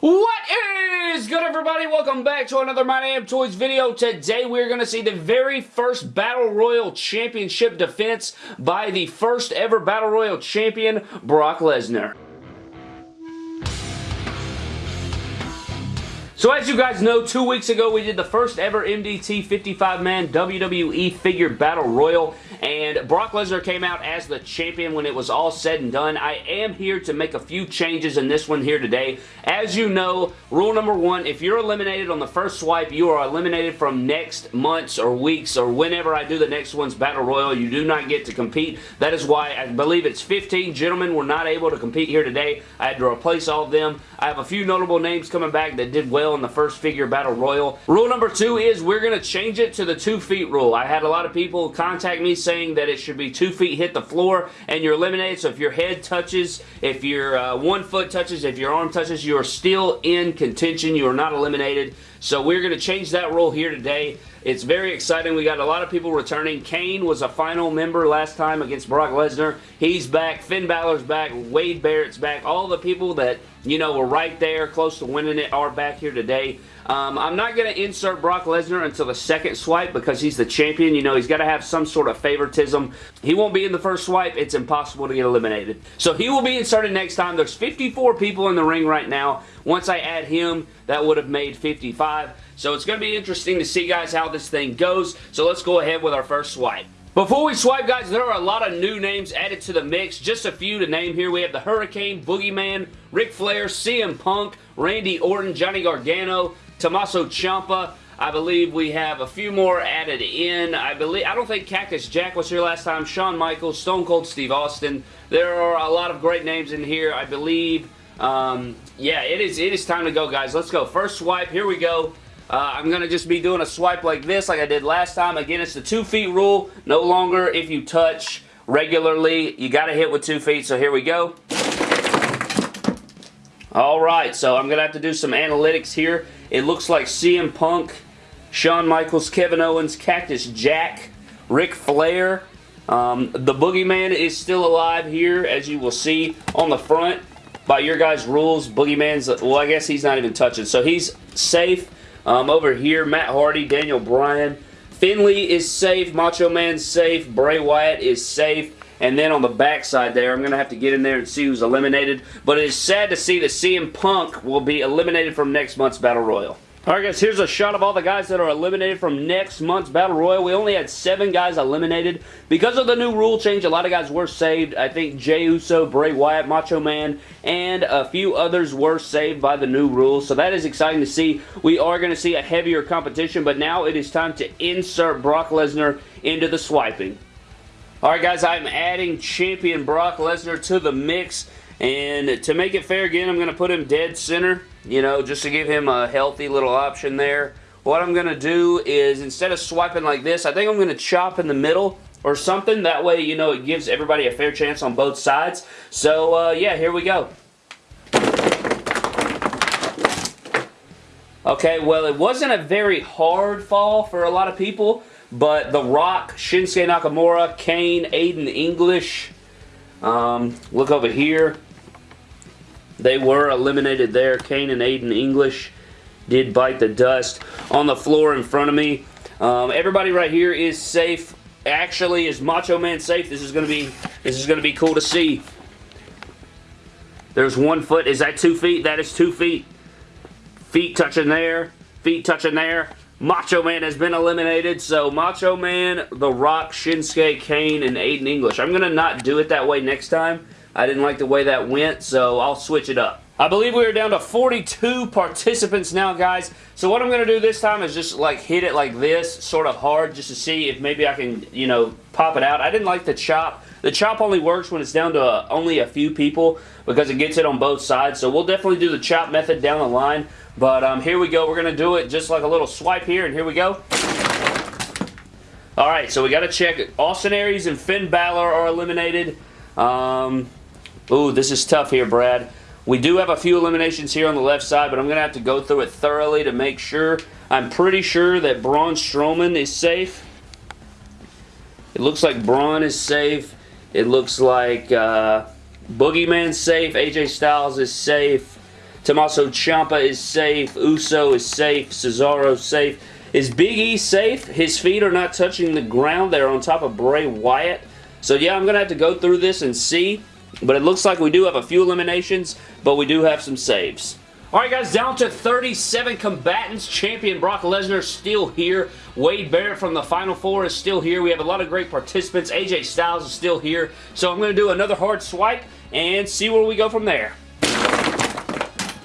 What is good everybody? Welcome back to another My Damn Toys video. Today we're going to see the very first Battle Royal Championship defense by the first ever Battle Royal Champion, Brock Lesnar. So as you guys know, two weeks ago we did the first ever MDT 55-man WWE Figure Battle Royal, and Brock Lesnar came out as the champion when it was all said and done. I am here to make a few changes in this one here today. As you know, rule number one, if you're eliminated on the first swipe, you are eliminated from next month's or weeks or whenever I do the next one's Battle Royal. You do not get to compete. That is why I believe it's 15 gentlemen were not able to compete here today. I had to replace all of them. I have a few notable names coming back that did well in the first figure battle royal. Rule number two is we're going to change it to the two feet rule. I had a lot of people contact me saying that it should be two feet hit the floor and you're eliminated. So if your head touches, if your uh, one foot touches, if your arm touches, you are still in contention. You are not eliminated. So we're going to change that rule here today. It's very exciting. We got a lot of people returning. Kane was a final member last time against Brock Lesnar. He's back. Finn Balor's back. Wade Barrett's back. All the people that, you know, were right there close to winning it are back here today. Um, I'm not going to insert Brock Lesnar until the second swipe because he's the champion. You know, he's got to have some sort of favoritism. He won't be in the first swipe. It's impossible to get eliminated. So he will be inserted next time. There's 54 people in the ring right now. Once I add him, that would have made 55. So it's going to be interesting to see, guys, how this thing goes. So let's go ahead with our first swipe. Before we swipe, guys, there are a lot of new names added to the mix. Just a few to name here. We have the Hurricane, Boogeyman, Ric Flair, CM Punk, Randy Orton, Johnny Gargano, Tommaso Ciampa. I believe we have a few more added in. I believe I don't think Cactus Jack was here last time. Shawn Michaels, Stone Cold Steve Austin. There are a lot of great names in here. I believe. Um, yeah, it is. It is time to go, guys. Let's go. First swipe. Here we go. Uh, I'm going to just be doing a swipe like this like I did last time. Again, it's the two feet rule. No longer if you touch regularly. You got to hit with two feet. So here we go. Alright, so I'm going to have to do some analytics here. It looks like CM Punk, Shawn Michaels, Kevin Owens, Cactus Jack, Ric Flair. Um, the Boogeyman is still alive here, as you will see on the front. By your guys' rules, Boogeyman's, well, I guess he's not even touching. So he's safe. Um, over here, Matt Hardy, Daniel Bryan. Finlay is safe. Macho Man's safe. Bray Wyatt is safe. And then on the backside there, I'm going to have to get in there and see who's eliminated. But it is sad to see that CM Punk will be eliminated from next month's Battle Royal. Alright guys, here's a shot of all the guys that are eliminated from next month's Battle Royal. We only had seven guys eliminated. Because of the new rule change, a lot of guys were saved. I think Jey Uso, Bray Wyatt, Macho Man, and a few others were saved by the new rules. So that is exciting to see. We are going to see a heavier competition, but now it is time to insert Brock Lesnar into the swiping. Alright guys, I'm adding champion Brock Lesnar to the mix. And to make it fair again, I'm going to put him dead center, you know, just to give him a healthy little option there. What I'm going to do is, instead of swiping like this, I think I'm going to chop in the middle or something. That way, you know, it gives everybody a fair chance on both sides. So, uh, yeah, here we go. Okay, well, it wasn't a very hard fall for a lot of people. But The Rock, Shinsuke Nakamura, Kane, Aiden English. Um, look over here. They were eliminated there. Kane and Aiden English did bite the dust on the floor in front of me. Um, everybody right here is safe. Actually, is Macho Man safe? This is gonna be this is gonna be cool to see. There's one foot. Is that two feet? That is two feet. Feet touching there. Feet touching there. Macho Man has been eliminated, so Macho Man, The Rock, Shinsuke, Kane, and Aiden English. I'm going to not do it that way next time. I didn't like the way that went, so I'll switch it up. I believe we are down to 42 participants now, guys. So what I'm going to do this time is just like hit it like this, sort of hard, just to see if maybe I can, you know, pop it out. I didn't like the chop. The chop only works when it's down to uh, only a few people because it gets it on both sides. So we'll definitely do the chop method down the line. But um, here we go. We're going to do it just like a little swipe here, and here we go. Alright, so we got to check. Austin Aries and Finn Balor are eliminated. Um, ooh, this is tough here, Brad. We do have a few eliminations here on the left side, but I'm going to have to go through it thoroughly to make sure. I'm pretty sure that Braun Strowman is safe. It looks like Braun is safe. It looks like uh, Boogeyman's safe. AJ Styles is safe. Tommaso Ciampa is safe. Uso is safe. Cesaro safe. Is Big E safe? His feet are not touching the ground. They're on top of Bray Wyatt. So yeah, I'm going to have to go through this and see. But it looks like we do have a few eliminations, but we do have some saves. Alright guys, down to 37 combatants. Champion Brock Lesnar still here. Wade Barrett from the Final Four is still here. We have a lot of great participants. AJ Styles is still here. So I'm going to do another hard swipe and see where we go from there.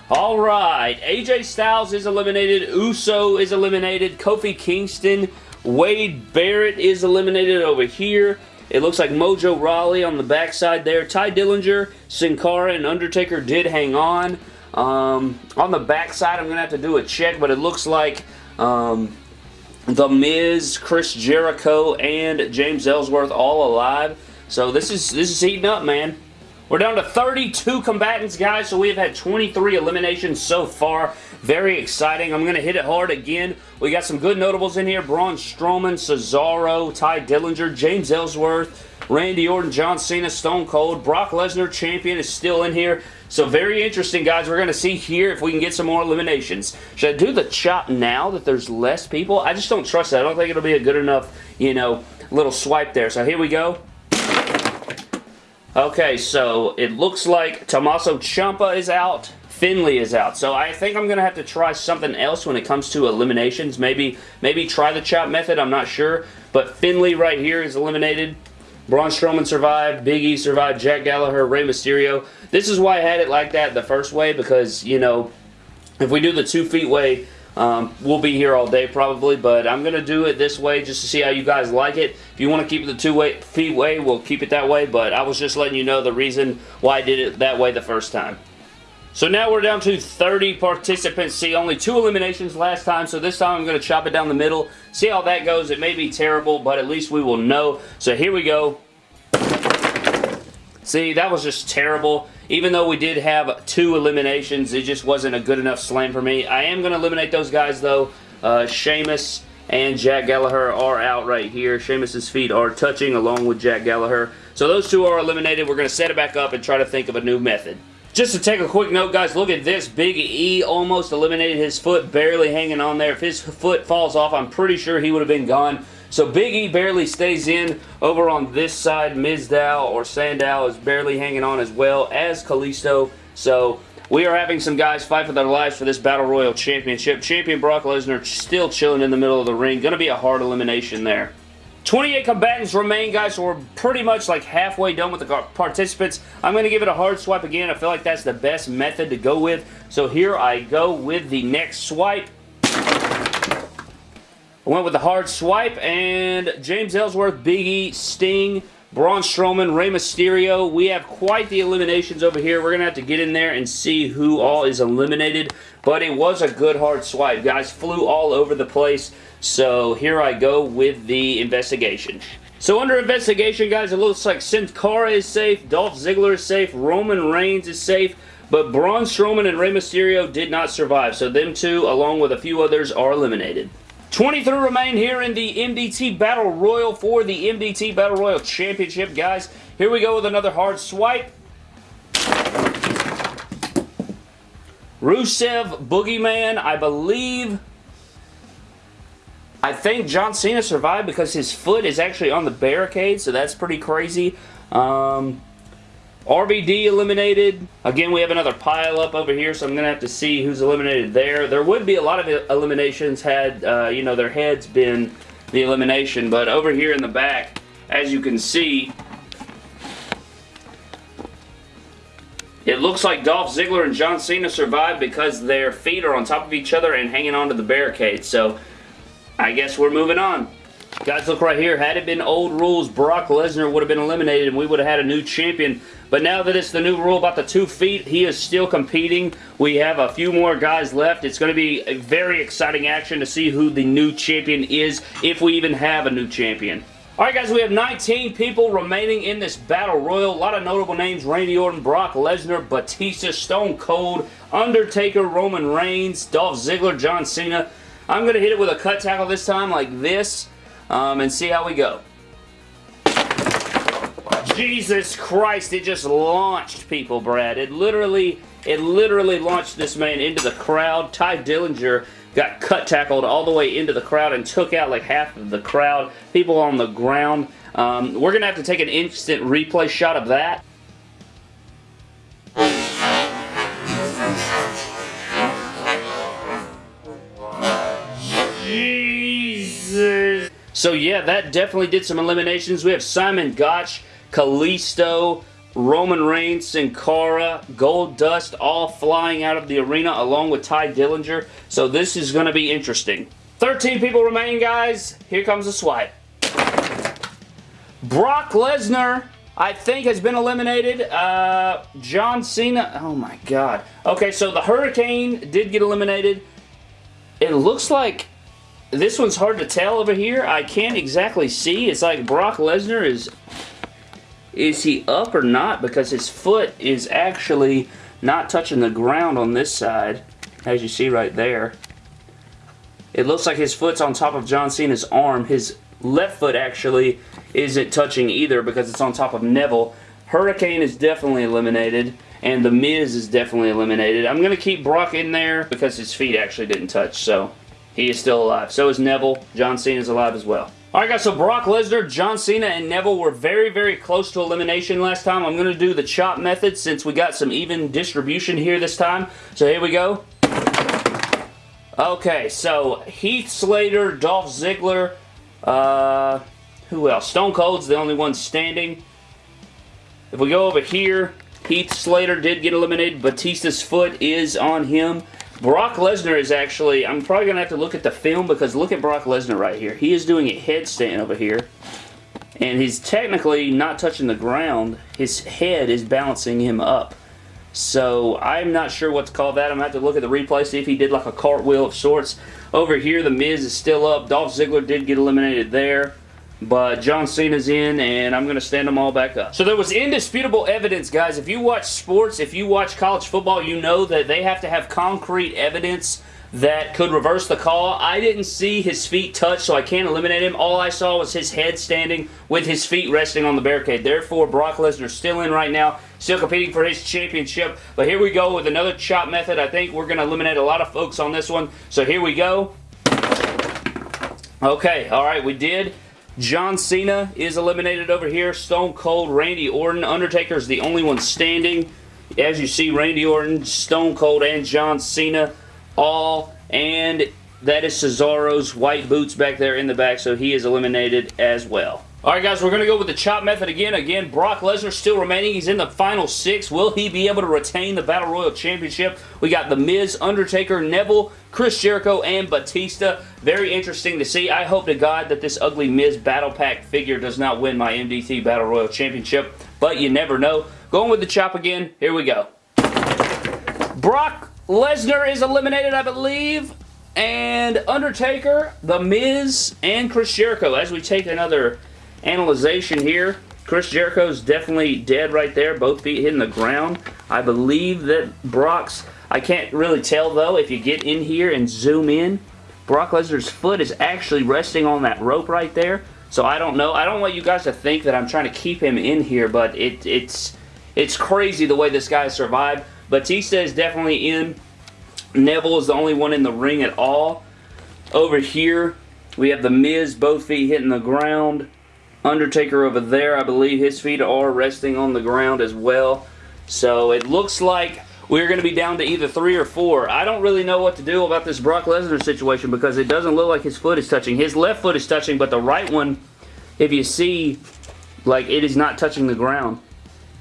Alright, AJ Styles is eliminated. Uso is eliminated. Kofi Kingston. Wade Barrett is eliminated over here. It looks like Mojo Rawley on the backside there. Tye Dillinger, Sin Cara, and Undertaker did hang on. Um, on the backside, I'm going to have to do a check, but it looks like um, The Miz, Chris Jericho, and James Ellsworth all alive. So this is this is heating up, man. We're down to 32 combatants, guys, so we've had 23 eliminations so far. Very exciting. I'm going to hit it hard again. We got some good notables in here. Braun Strowman, Cesaro, Tye Dillinger, James Ellsworth, Randy Orton, John Cena, Stone Cold. Brock Lesnar, champion, is still in here. So very interesting, guys. We're going to see here if we can get some more eliminations. Should I do the chop now that there's less people? I just don't trust that. I don't think it'll be a good enough, you know, little swipe there. So here we go. Okay, so it looks like Tommaso Ciampa is out. Finlay is out. So I think I'm going to have to try something else when it comes to eliminations. Maybe maybe try the chop method. I'm not sure. But Finlay right here is eliminated. Braun Strowman survived, Big E survived, Jack Gallagher, Rey Mysterio. This is why I had it like that the first way because, you know, if we do the two feet way, um, we'll be here all day probably, but I'm going to do it this way just to see how you guys like it. If you want to keep it the two way, feet way, we'll keep it that way, but I was just letting you know the reason why I did it that way the first time. So now we're down to 30 participants. See, only two eliminations last time, so this time I'm going to chop it down the middle. See how that goes. It may be terrible, but at least we will know. So here we go. See, that was just terrible. Even though we did have two eliminations, it just wasn't a good enough slam for me. I am going to eliminate those guys, though. Uh, Sheamus and Jack Gallagher are out right here. Sheamus's feet are touching along with Jack Gallagher. So those two are eliminated. We're going to set it back up and try to think of a new method. Just to take a quick note, guys, look at this. Big E almost eliminated his foot, barely hanging on there. If his foot falls off, I'm pretty sure he would have been gone. So Big E barely stays in. Over on this side, Mizdow or Sandow is barely hanging on as well as Kalisto. So we are having some guys fight for their lives for this Battle Royal Championship. Champion Brock Lesnar still chilling in the middle of the ring. Going to be a hard elimination there. 28 combatants remain, guys, so we're pretty much like halfway done with the participants. I'm going to give it a hard swipe again. I feel like that's the best method to go with. So here I go with the next swipe. I went with the hard swipe, and James Ellsworth, Big E, Sting, Braun Strowman, Rey Mysterio. We have quite the eliminations over here. We're going to have to get in there and see who all is eliminated. But it was a good hard swipe. Guys flew all over the place. So here I go with the investigation. So under investigation, guys, it looks like Sin Cara is safe, Dolph Ziggler is safe, Roman Reigns is safe, but Braun Strowman and Rey Mysterio did not survive. So them two, along with a few others, are eliminated. 23 remain here in the MDT Battle Royal for the MDT Battle Royal Championship, guys. Here we go with another hard swipe. Rusev Boogeyman, I believe I think John Cena survived because his foot is actually on the barricade, so that's pretty crazy. Um, RVD eliminated. Again, we have another pile up over here, so I'm going to have to see who's eliminated there. There would be a lot of eliminations had, uh, you know, their heads been the elimination, but over here in the back, as you can see, It looks like Dolph Ziggler and John Cena survived because their feet are on top of each other and hanging onto the barricade. So I guess we're moving on. Guys, look right here. Had it been old rules, Brock Lesnar would have been eliminated and we would have had a new champion. But now that it's the new rule about the two feet, he is still competing. We have a few more guys left. It's going to be a very exciting action to see who the new champion is, if we even have a new champion. Alright guys, we have 19 people remaining in this Battle Royal. A lot of notable names. Randy Orton, Brock Lesnar, Batista, Stone Cold, Undertaker, Roman Reigns, Dolph Ziggler, John Cena. I'm going to hit it with a cut tackle this time like this um, and see how we go. Jesus Christ, it just launched people, Brad. It literally It literally launched this man into the crowd. Tye Dillinger got cut tackled all the way into the crowd and took out like half of the crowd. People on the ground. Um, we're going to have to take an instant replay shot of that. So yeah, that definitely did some eliminations. We have Simon Gotch, Kalisto, Roman Reigns, Sin Cara, Goldust all flying out of the arena along with Tye Dillinger. So this is going to be interesting. 13 people remaining, guys. Here comes the swipe. Brock Lesnar, I think, has been eliminated. Uh, John Cena, oh my god. Okay, so the Hurricane did get eliminated. It looks like this one's hard to tell over here. I can't exactly see. It's like Brock Lesnar is... Is he up or not? Because his foot is actually not touching the ground on this side. As you see right there. It looks like his foot's on top of John Cena's arm. His left foot actually isn't touching either because it's on top of Neville. Hurricane is definitely eliminated and The Miz is definitely eliminated. I'm going to keep Brock in there because his feet actually didn't touch. So he is still alive. So is Neville. John Cena is alive as well. Alright guys, so Brock Lesnar, John Cena, and Neville were very, very close to elimination last time. I'm going to do the chop method since we got some even distribution here this time. So here we go. Okay, so Heath Slater, Dolph Ziggler, uh, who else? Stone Cold's the only one standing. If we go over here, Heath Slater did get eliminated. Batista's foot is on him. Brock Lesnar is actually, I'm probably going to have to look at the film because look at Brock Lesnar right here. He is doing a headstand over here. And he's technically not touching the ground. His head is balancing him up. So I'm not sure what to call that. I'm going to have to look at the replay, see if he did like a cartwheel of sorts. Over here, The Miz is still up. Dolph Ziggler did get eliminated there. But John Cena's in, and I'm going to stand them all back up. So there was indisputable evidence, guys. If you watch sports, if you watch college football, you know that they have to have concrete evidence that could reverse the call. I didn't see his feet touch, so I can't eliminate him. All I saw was his head standing with his feet resting on the barricade. Therefore, Brock Lesnar's still in right now, still competing for his championship. But here we go with another chop method. I think we're going to eliminate a lot of folks on this one. So here we go. Okay, all right, we did. John Cena is eliminated over here. Stone Cold, Randy Orton. Undertaker is the only one standing. As you see, Randy Orton, Stone Cold, and John Cena all. And that is Cesaro's white boots back there in the back, so he is eliminated as well. Alright guys, we're going to go with the chop method again. Again, Brock Lesnar still remaining. He's in the final six. Will he be able to retain the Battle Royal Championship? We got The Miz, Undertaker, Neville, Chris Jericho, and Batista. Very interesting to see. I hope to God that this ugly Miz Battle Pack figure does not win my MDT Battle Royal Championship, but you never know. Going with the chop again. Here we go. Brock Lesnar is eliminated, I believe. And Undertaker, The Miz, and Chris Jericho as we take another analyzation here. Chris Jericho's definitely dead right there. Both feet hitting the ground. I believe that Brock's... I can't really tell, though, if you get in here and zoom in. Brock Lesnar's foot is actually resting on that rope right there. So I don't know. I don't want you guys to think that I'm trying to keep him in here, but it, it's it's crazy the way this guy survived. Batista is definitely in. Neville is the only one in the ring at all. Over here, we have The Miz, both feet hitting the ground. Undertaker over there, I believe his feet are resting on the ground as well. So it looks like we're going to be down to either three or four. I don't really know what to do about this Brock Lesnar situation because it doesn't look like his foot is touching. His left foot is touching, but the right one, if you see, like it is not touching the ground.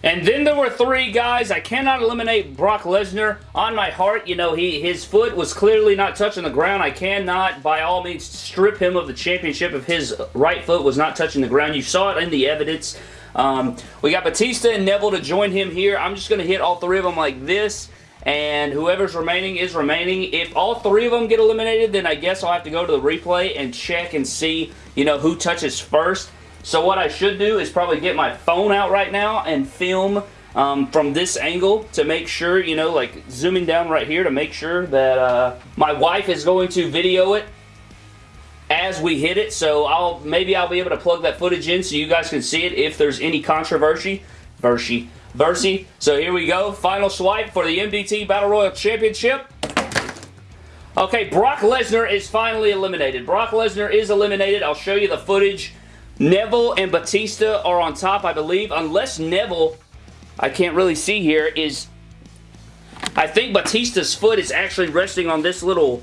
And then there were three guys. I cannot eliminate Brock Lesnar on my heart. You know, he his foot was clearly not touching the ground. I cannot, by all means, strip him of the championship if his right foot was not touching the ground. You saw it in the evidence. Um, we got Batista and Neville to join him here. I'm just going to hit all three of them like this and whoever's remaining is remaining. If all three of them get eliminated, then I guess I'll have to go to the replay and check and see, you know, who touches first. So what I should do is probably get my phone out right now and film um, from this angle to make sure, you know, like zooming down right here to make sure that uh, my wife is going to video it as we hit it. So I'll maybe I'll be able to plug that footage in so you guys can see it if there's any controversy. Versy Versi. So here we go. Final swipe for the MDT Battle Royal Championship. Okay, Brock Lesnar is finally eliminated. Brock Lesnar is eliminated. I'll show you the footage. Neville and Batista are on top, I believe, unless Neville, I can't really see here, is... I think Batista's foot is actually resting on this little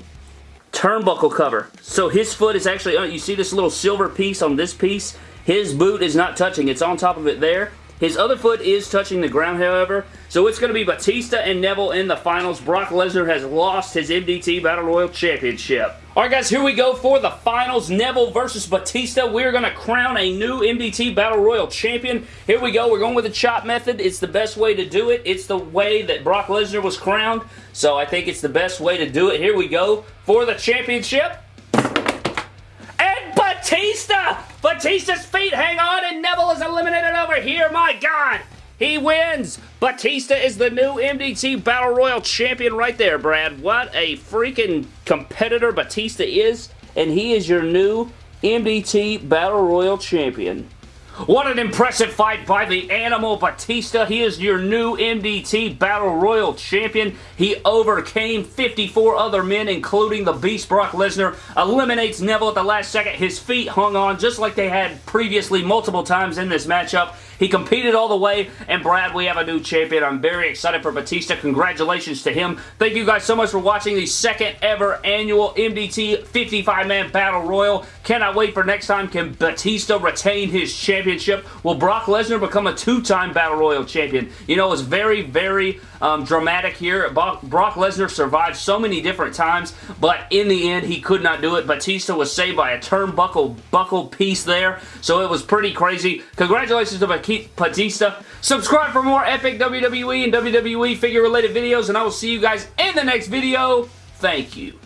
turnbuckle cover. So his foot is actually, uh, you see this little silver piece on this piece? His boot is not touching. It's on top of it there. His other foot is touching the ground, however. So it's going to be Batista and Neville in the finals. Brock Lesnar has lost his MDT Battle Royal Championship. Alright guys, here we go for the finals. Neville versus Batista. We're going to crown a new MDT Battle Royal Champion. Here we go. We're going with the chop method. It's the best way to do it. It's the way that Brock Lesnar was crowned. So I think it's the best way to do it. Here we go for the championship. And Batista! Batista's feet hang on and Neville is eliminated over here. My God! He wins! Batista is the new MDT Battle Royal Champion right there, Brad. What a freaking competitor Batista is. And he is your new MDT Battle Royal Champion. What an impressive fight by the Animal Batista. He is your new MDT Battle Royal Champion. He overcame 54 other men, including the Beast Brock Lesnar. Eliminates Neville at the last second. His feet hung on just like they had previously multiple times in this matchup. He competed all the way, and Brad, we have a new champion. I'm very excited for Batista. Congratulations to him. Thank you guys so much for watching the second ever annual MDT 55-man Battle Royal. Cannot wait for next time. Can Batista retain his championship? Will Brock Lesnar become a two-time Battle Royal champion? You know, it's very, very um, dramatic here. Brock Lesnar survived so many different times, but in the end, he could not do it. Batista was saved by a turnbuckle buckle piece there, so it was pretty crazy. Congratulations to Batista Batista. Subscribe for more epic WWE and WWE figure related videos, and I will see you guys in the next video. Thank you.